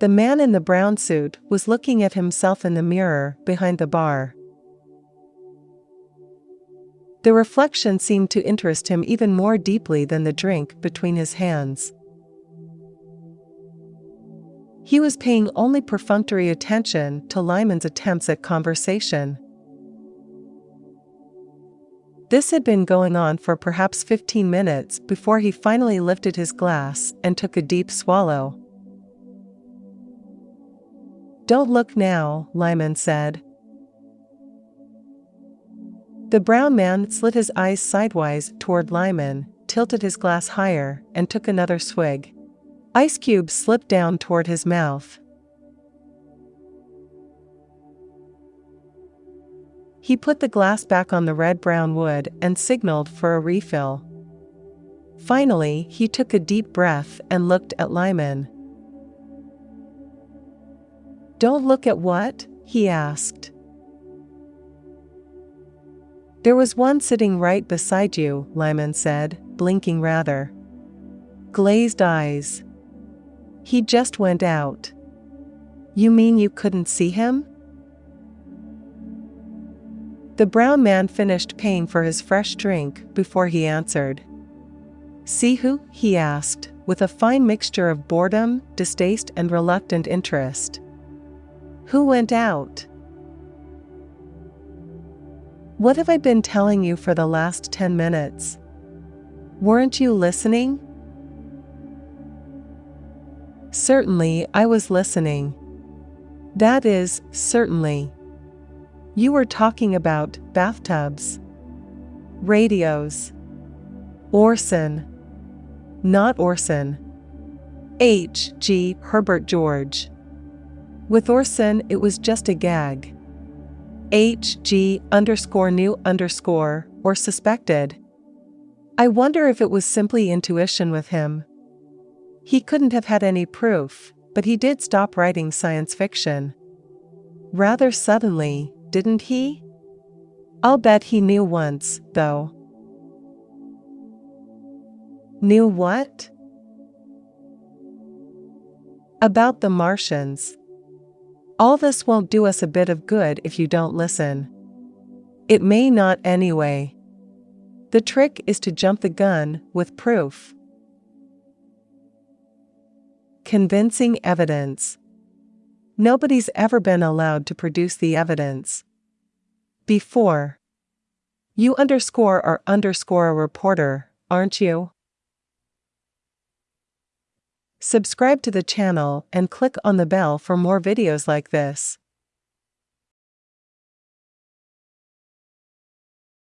The man in the brown suit was looking at himself in the mirror behind the bar. The reflection seemed to interest him even more deeply than the drink between his hands. He was paying only perfunctory attention to Lyman's attempts at conversation. This had been going on for perhaps 15 minutes before he finally lifted his glass and took a deep swallow. Don't look now, Lyman said. The brown man slid his eyes sidewise toward Lyman, tilted his glass higher, and took another swig. Ice cubes slipped down toward his mouth. He put the glass back on the red brown wood and signaled for a refill. Finally, he took a deep breath and looked at Lyman. Don't look at what? he asked. There was one sitting right beside you, Lyman said, blinking rather. Glazed eyes. He just went out. You mean you couldn't see him? The brown man finished paying for his fresh drink before he answered. See who? he asked, with a fine mixture of boredom, distaste, and reluctant interest. Who went out? What have I been telling you for the last 10 minutes? Weren't you listening? Certainly, I was listening. That is, certainly. You were talking about bathtubs, radios, Orson. Not Orson. H. G. Herbert George. With Orson, it was just a gag. HG underscore knew underscore or suspected. I wonder if it was simply intuition with him. He couldn't have had any proof, but he did stop writing science fiction. Rather suddenly, didn't he? I'll bet he knew once, though. Knew what? About the Martians. All this won't do us a bit of good if you don't listen. It may not anyway. The trick is to jump the gun with proof. Convincing evidence. Nobody's ever been allowed to produce the evidence. Before. You underscore or underscore a reporter, aren't you? Subscribe to the channel and click on the bell for more videos like this.